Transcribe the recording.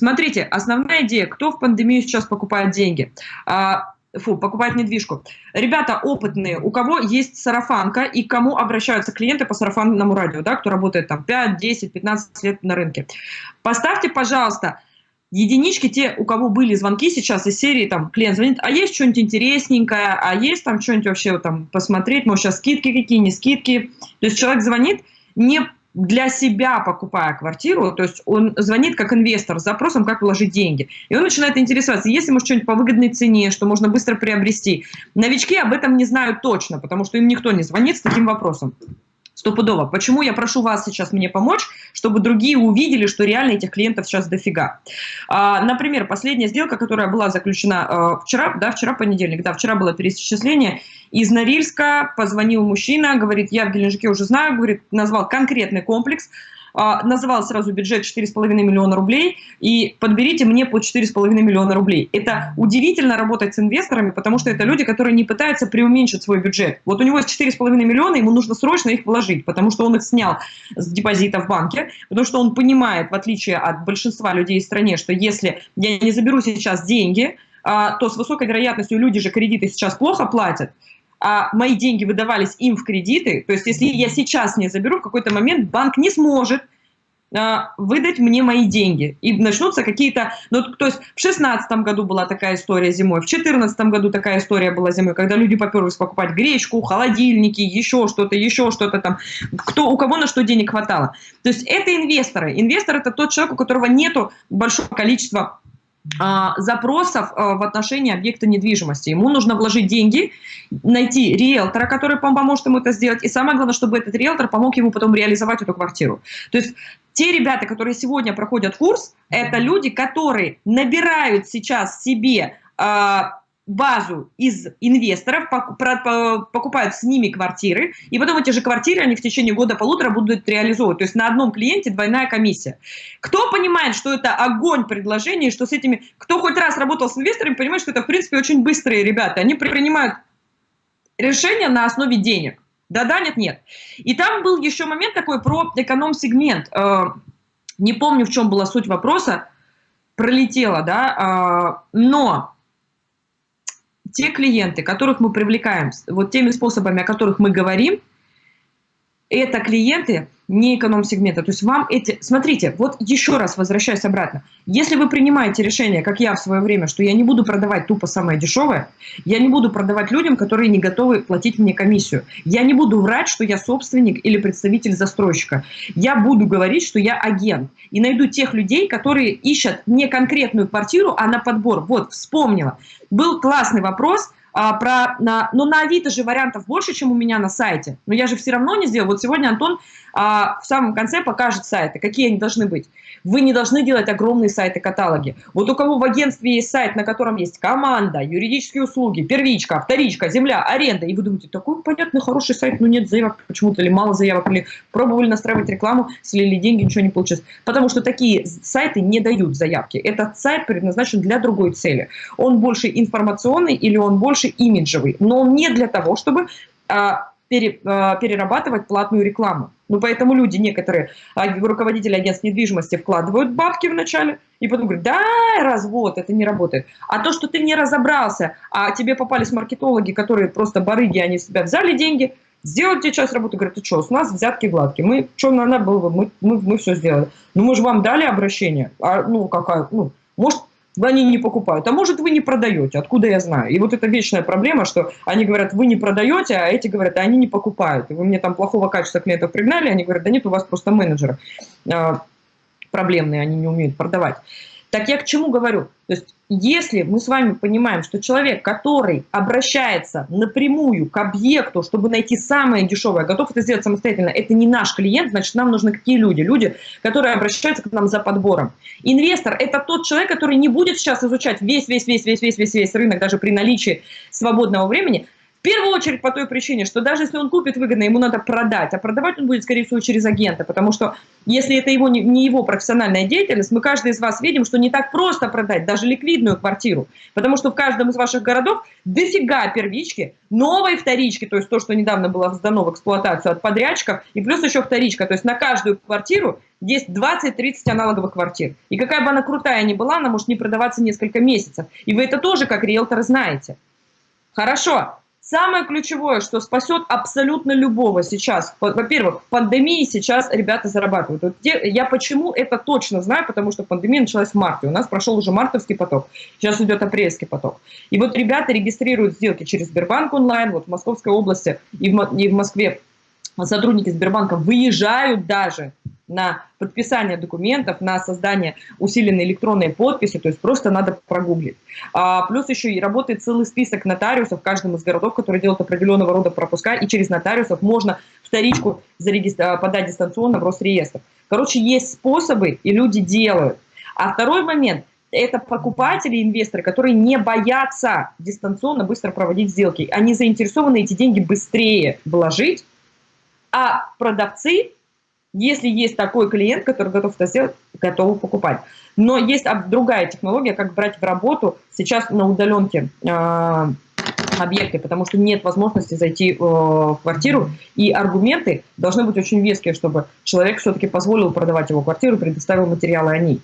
Смотрите, основная идея, кто в пандемию сейчас покупает деньги? А, фу, покупает недвижку. Ребята опытные, у кого есть сарафанка и к кому обращаются клиенты по сарафанному радио, да, кто работает там 5, 10, 15 лет на рынке. Поставьте, пожалуйста, единички те, у кого были звонки сейчас из серии, там, клиент звонит, а есть что-нибудь интересненькое, а есть там что-нибудь вообще там посмотреть, может, сейчас скидки какие, не скидки. То есть человек звонит не для себя покупая квартиру, то есть он звонит как инвестор с запросом, как вложить деньги. И он начинает интересоваться, если может что-нибудь по выгодной цене, что можно быстро приобрести. Новички об этом не знают точно, потому что им никто не звонит с таким вопросом. Стопудово. Почему я прошу вас сейчас мне помочь, чтобы другие увидели, что реально этих клиентов сейчас дофига. А, например, последняя сделка, которая была заключена а, вчера, да, вчера понедельник, да, вчера было пересчисление, из Норильска позвонил мужчина, говорит, я в Геленджике уже знаю, говорит, назвал конкретный комплекс, называл сразу бюджет 4,5 миллиона рублей, и подберите мне по 4,5 миллиона рублей. Это удивительно работать с инвесторами, потому что это люди, которые не пытаются преуменьшить свой бюджет. Вот у него есть 4,5 миллиона, ему нужно срочно их вложить, потому что он их снял с депозита в банке, потому что он понимает, в отличие от большинства людей в стране, что если я не заберу сейчас деньги, а, то с высокой вероятностью люди же кредиты сейчас плохо платят, а мои деньги выдавались им в кредиты, то есть если я сейчас не заберу, в какой-то момент банк не сможет а, выдать мне мои деньги. И начнутся какие-то... Ну, то есть в 2016 году была такая история зимой, в 2014 году такая история была зимой, когда люди поперлись покупать гречку, холодильники, еще что-то, еще что-то там. Кто, у кого на что денег хватало. То есть это инвесторы. Инвестор – это тот человек, у которого нету большого количества запросов а, в отношении объекта недвижимости. Ему нужно вложить деньги, найти риэлтора, который поможет ему это сделать, и самое главное, чтобы этот риэлтор помог ему потом реализовать эту квартиру. То есть те ребята, которые сегодня проходят курс, это люди, которые набирают сейчас себе а, базу из инвесторов, покупают с ними квартиры, и потом эти же квартиры они в течение года-полутора будут реализовывать. То есть на одном клиенте двойная комиссия. Кто понимает, что это огонь предложений, что с этими... Кто хоть раз работал с инвесторами, понимает, что это, в принципе, очень быстрые ребята. Они принимают решения на основе денег. Да-да, нет-нет. И там был еще момент такой про эконом-сегмент. Э, не помню, в чем была суть вопроса, пролетела, да, э, но те клиенты, которых мы привлекаем, вот теми способами, о которых мы говорим, это клиенты не эконом-сегмента. То есть вам эти... Смотрите, вот еще раз возвращаясь обратно. Если вы принимаете решение, как я в свое время, что я не буду продавать тупо самое дешевое, я не буду продавать людям, которые не готовы платить мне комиссию. Я не буду врать, что я собственник или представитель застройщика. Я буду говорить, что я агент. И найду тех людей, которые ищут не конкретную квартиру, а на подбор. Вот, вспомнила. Был классный вопрос – а, про, на, но на Авито же вариантов больше, чем у меня на сайте. Но я же все равно не сделал. Вот сегодня Антон а, в самом конце покажет сайты, какие они должны быть. Вы не должны делать огромные сайты-каталоги. Вот у кого в агентстве есть сайт, на котором есть команда, юридические услуги, первичка, вторичка, земля, аренда, и вы думаете, такой понятный, хороший сайт, но нет заявок почему-то, или мало заявок, или пробовали настраивать рекламу, слили деньги, ничего не получилось. Потому что такие сайты не дают заявки. Этот сайт предназначен для другой цели. Он больше информационный или он больше имиджевый, но он не для того, чтобы а, а, перерабатывать платную рекламу. Ну, поэтому люди некоторые, а, руководители агентств недвижимости вкладывают бабки вначале, и потом говорят, да, развод, это не работает. А то, что ты не разобрался, а тебе попались маркетологи, которые просто барыги, они в себя взяли деньги, сделали тебе часть работы, говорят, ты что, у нас взятки гладкие, мы, что надо было, мы, мы, мы все сделали. Ну, мы же вам дали обращение, а, ну, какая, ну, может, они не покупают. А может, вы не продаете, откуда я знаю? И вот это вечная проблема, что они говорят, вы не продаете, а эти говорят, а они не покупают. И вы мне там плохого качества клиентов пригнали, они говорят, да нет, у вас просто менеджеры а, проблемные, они не умеют продавать. Так я к чему говорю? То есть, если мы с вами понимаем, что человек, который обращается напрямую к объекту, чтобы найти самое дешевое, готов это сделать самостоятельно, это не наш клиент, значит, нам нужны какие люди? Люди, которые обращаются к нам за подбором. Инвестор – это тот человек, который не будет сейчас изучать весь, весь, весь, весь, весь, весь, весь рынок, даже при наличии свободного времени, В первую очередь по той причине, что даже если он купит выгодно, ему надо продать, а продавать он будет, скорее всего, через агента, потому что если это его, не его профессиональная деятельность, мы каждый из вас видим, что не так просто продать даже ликвидную квартиру, потому что в каждом из ваших городов дофига первички, новой вторички, то есть то, что недавно было сдано в эксплуатацию от подрядчиков, и плюс еще вторичка, то есть на каждую квартиру есть 20-30 аналоговых квартир. И какая бы она крутая ни была, она может не продаваться несколько месяцев. И вы это тоже как риэлтор знаете. Хорошо. Самое ключевое, что спасет абсолютно любого сейчас, во-первых, в пандемии сейчас ребята зарабатывают. Вот где, я почему это точно знаю, потому что пандемия началась в марте, у нас прошел уже мартовский поток, сейчас идет апрельский поток. И вот ребята регистрируют сделки через Сбербанк онлайн, вот в Московской области и в, и в Москве. Сотрудники Сбербанка выезжают даже на подписание документов, на создание усиленной электронной подписи, то есть просто надо прогуглить. А, плюс еще и работает целый список нотариусов в каждом из городов, которые делают определенного рода пропуска, и через нотариусов можно вторичку зарегистр... подать дистанционно в Росреестр. Короче, есть способы, и люди делают. А второй момент – это покупатели, инвесторы, которые не боятся дистанционно быстро проводить сделки. Они заинтересованы эти деньги быстрее вложить, а продавцы если есть такой клиент, который готов это сделать, готовы покупать. Но есть другая технология, как брать в работу сейчас на удаленке э, объекты, потому что нет возможности зайти э, в квартиру, и аргументы должны быть очень веские, чтобы человек все-таки позволил продавать его квартиру, предоставил материалы о ней.